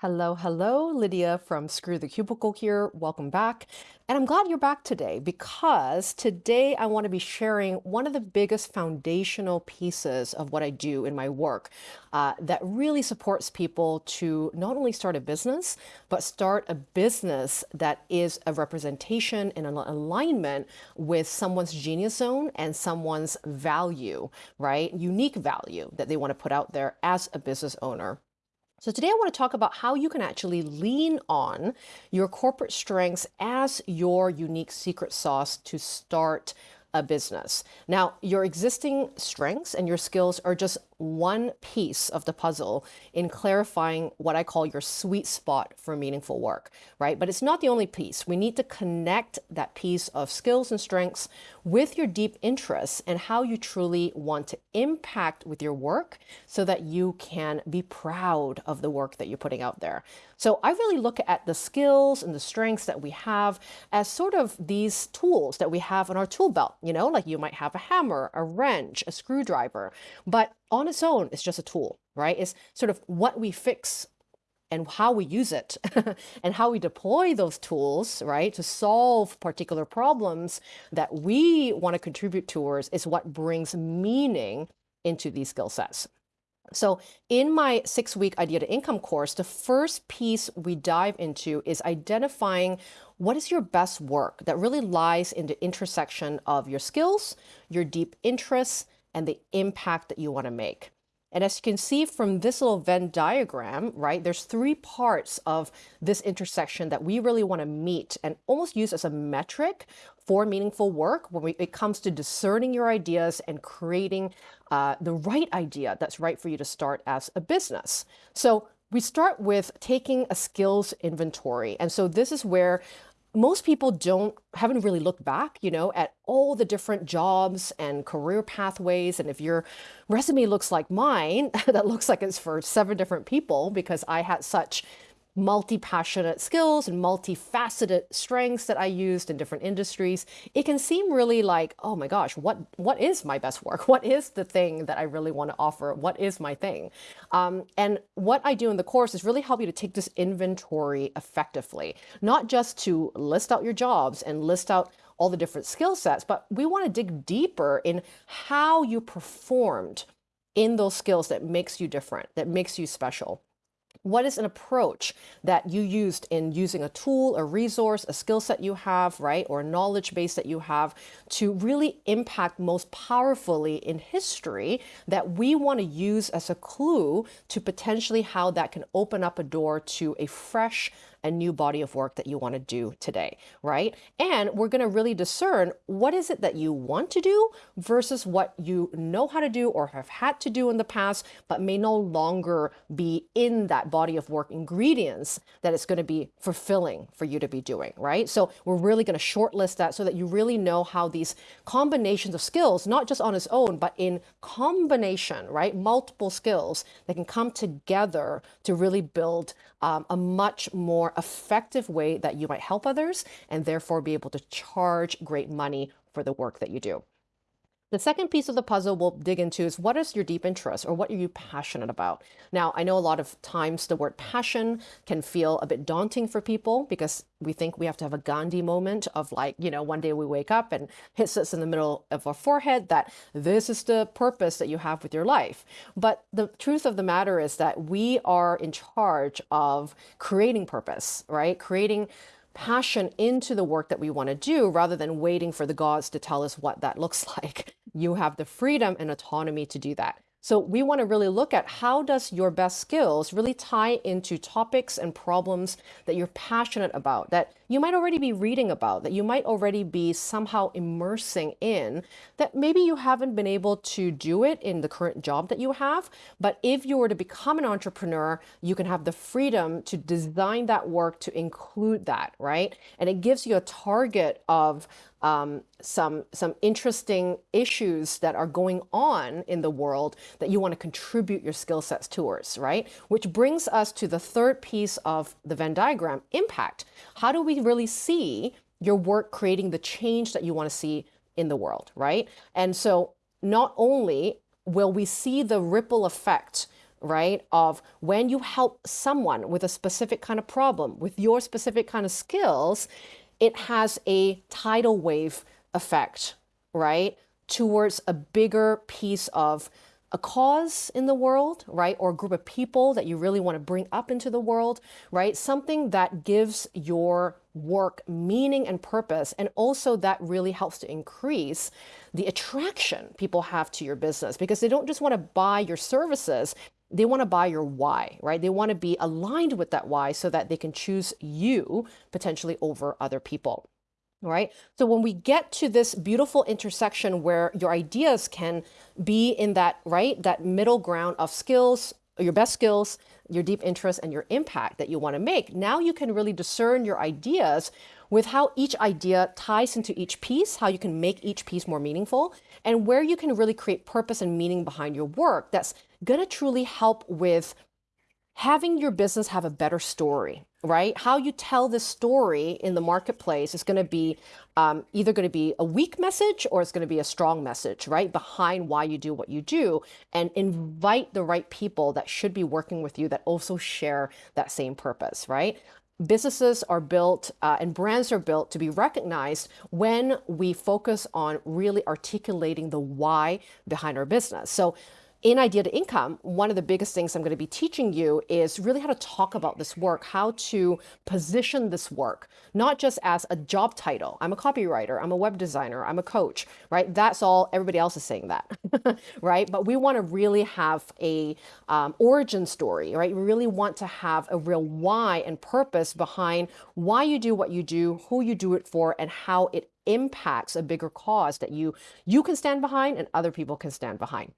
Hello, hello, Lydia from Screw the Cubicle here. Welcome back. And I'm glad you're back today because today I want to be sharing one of the biggest foundational pieces of what I do in my work uh, that really supports people to not only start a business, but start a business that is a representation and an alignment with someone's genius zone and someone's value, right? Unique value that they want to put out there as a business owner. So today I want to talk about how you can actually lean on your corporate strengths as your unique secret sauce to start a business. Now, your existing strengths and your skills are just one piece of the puzzle in clarifying what I call your sweet spot for meaningful work, right? But it's not the only piece. We need to connect that piece of skills and strengths with your deep interests and how you truly want to impact with your work so that you can be proud of the work that you're putting out there. So I really look at the skills and the strengths that we have as sort of these tools that we have in our tool belt, you know, like you might have a hammer, a wrench, a screwdriver, but on its own, it's just a tool, right? It's sort of what we fix and how we use it and how we deploy those tools, right, to solve particular problems that we want to contribute towards is what brings meaning into these skill sets. So in my six week idea to income course, the first piece we dive into is identifying what is your best work that really lies in the intersection of your skills, your deep interests, and the impact that you want to make. And as you can see from this little Venn diagram, right, there's three parts of this intersection that we really want to meet and almost use as a metric for meaningful work when we, it comes to discerning your ideas and creating uh, the right idea that's right for you to start as a business. So we start with taking a skills inventory. And so this is where most people don't haven't really looked back you know at all the different jobs and career pathways. And if your resume looks like mine that looks like it's for seven different people because i had such multi-passionate skills and multifaceted strengths that I used in different industries, it can seem really like, oh my gosh, what what is my best work? What is the thing that I really want to offer? What is my thing? Um, and what I do in the course is really help you to take this inventory effectively, not just to list out your jobs and list out all the different skill sets, but we want to dig deeper in how you performed in those skills that makes you different, that makes you special. What is an approach that you used in using a tool, a resource, a skill set you have, right, or a knowledge base that you have to really impact most powerfully in history that we want to use as a clue to potentially how that can open up a door to a fresh a new body of work that you want to do today, right? And we're going to really discern what is it that you want to do versus what you know how to do or have had to do in the past, but may no longer be in that body of work ingredients that it's going to be fulfilling for you to be doing, right? So we're really going to shortlist that so that you really know how these combinations of skills, not just on its own, but in combination, right? Multiple skills that can come together to really build um, a much more effective way that you might help others and therefore be able to charge great money for the work that you do. The second piece of the puzzle we'll dig into is what is your deep interest or what are you passionate about? Now, I know a lot of times the word passion can feel a bit daunting for people because we think we have to have a Gandhi moment of like, you know, one day we wake up and hits us in the middle of our forehead that this is the purpose that you have with your life. But the truth of the matter is that we are in charge of creating purpose, right? Creating passion into the work that we want to do rather than waiting for the gods to tell us what that looks like. You have the freedom and autonomy to do that. So we want to really look at how does your best skills really tie into topics and problems that you're passionate about, that you might already be reading about, that you might already be somehow immersing in, that maybe you haven't been able to do it in the current job that you have. But if you were to become an entrepreneur, you can have the freedom to design that work to include that, right? And it gives you a target of um, some some interesting issues that are going on in the world that you want to contribute your skill sets towards, right? Which brings us to the third piece of the Venn diagram, impact. How do we really see your work creating the change that you want to see in the world, right? And so not only will we see the ripple effect right? Of when you help someone with a specific kind of problem, with your specific kind of skills, it has a tidal wave effect, right? Towards a bigger piece of a cause in the world, right? Or a group of people that you really want to bring up into the world, right? Something that gives your work meaning and purpose. And also that really helps to increase the attraction people have to your business because they don't just want to buy your services. They want to buy your why, right? They want to be aligned with that why so that they can choose you potentially over other people right? So when we get to this beautiful intersection where your ideas can be in that, right, that middle ground of skills, your best skills, your deep interest, and your impact that you want to make, now you can really discern your ideas with how each idea ties into each piece, how you can make each piece more meaningful, and where you can really create purpose and meaning behind your work that's going to truly help with having your business have a better story, right? How you tell the story in the marketplace is going to be um, either going to be a weak message or it's going to be a strong message, right? Behind why you do what you do and invite the right people that should be working with you that also share that same purpose, right? Businesses are built uh, and brands are built to be recognized when we focus on really articulating the why behind our business. So in Idea to Income, one of the biggest things I'm going to be teaching you is really how to talk about this work, how to position this work, not just as a job title. I'm a copywriter, I'm a web designer, I'm a coach, right? That's all, everybody else is saying that, right? But we want to really have a um, origin story, right? We really want to have a real why and purpose behind why you do what you do, who you do it for, and how it impacts a bigger cause that you you can stand behind and other people can stand behind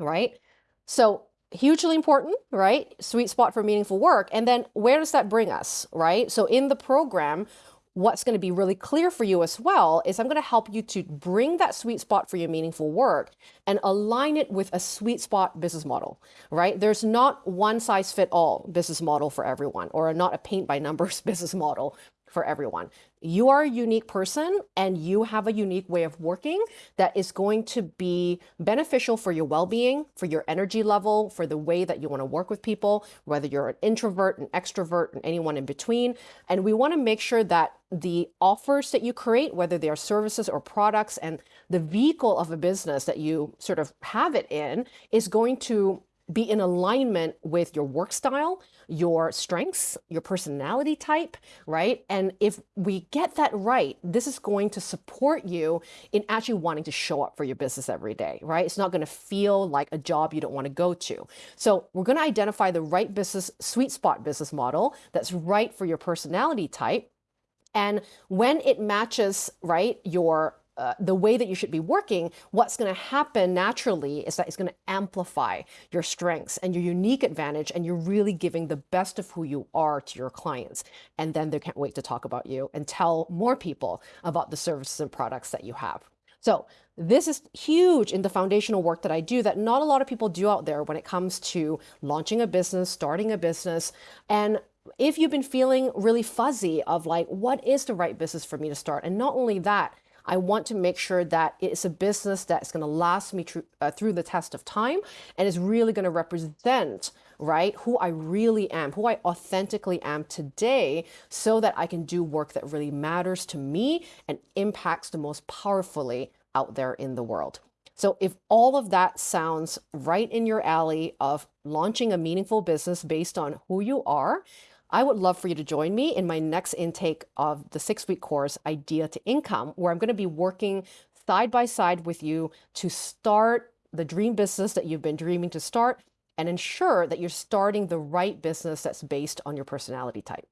right? So hugely important, right? Sweet spot for meaningful work. And then where does that bring us, right? So in the program, what's going to be really clear for you as well is I'm going to help you to bring that sweet spot for your meaningful work and align it with a sweet spot business model, right? There's not one size fit all business model for everyone or not a paint by numbers business model for everyone. You are a unique person and you have a unique way of working that is going to be beneficial for your well-being, for your energy level, for the way that you want to work with people, whether you're an introvert, an extrovert, and anyone in between. And we want to make sure that the offers that you create, whether they are services or products, and the vehicle of a business that you sort of have it in is going to be in alignment with your work style, your strengths, your personality type, right? And if we get that right, this is going to support you in actually wanting to show up for your business every day, right? It's not going to feel like a job you don't want to go to. So we're going to identify the right business, sweet spot business model that's right for your personality type. And when it matches, right, your uh, the way that you should be working, what's going to happen naturally is that it's going to amplify your strengths and your unique advantage, and you're really giving the best of who you are to your clients. And then they can't wait to talk about you and tell more people about the services and products that you have. So this is huge in the foundational work that I do that not a lot of people do out there when it comes to launching a business, starting a business. And if you've been feeling really fuzzy of like, what is the right business for me to start? And not only that, I want to make sure that it's a business that's going to last me tr- uh, through the test of time and is really going to represent right who I really am, who I authentically am today so that I can do work that really matters to me and impacts the most powerfully out there in the world. So if all of that sounds right in your alley of launching a meaningful business based on who you are I would love for you to join me in my next intake of the six week course, Idea to Income, where I'm going to be working side by side with you to start the dream business that you've been dreaming to start and ensure that you're starting the right business that's based on your personality type.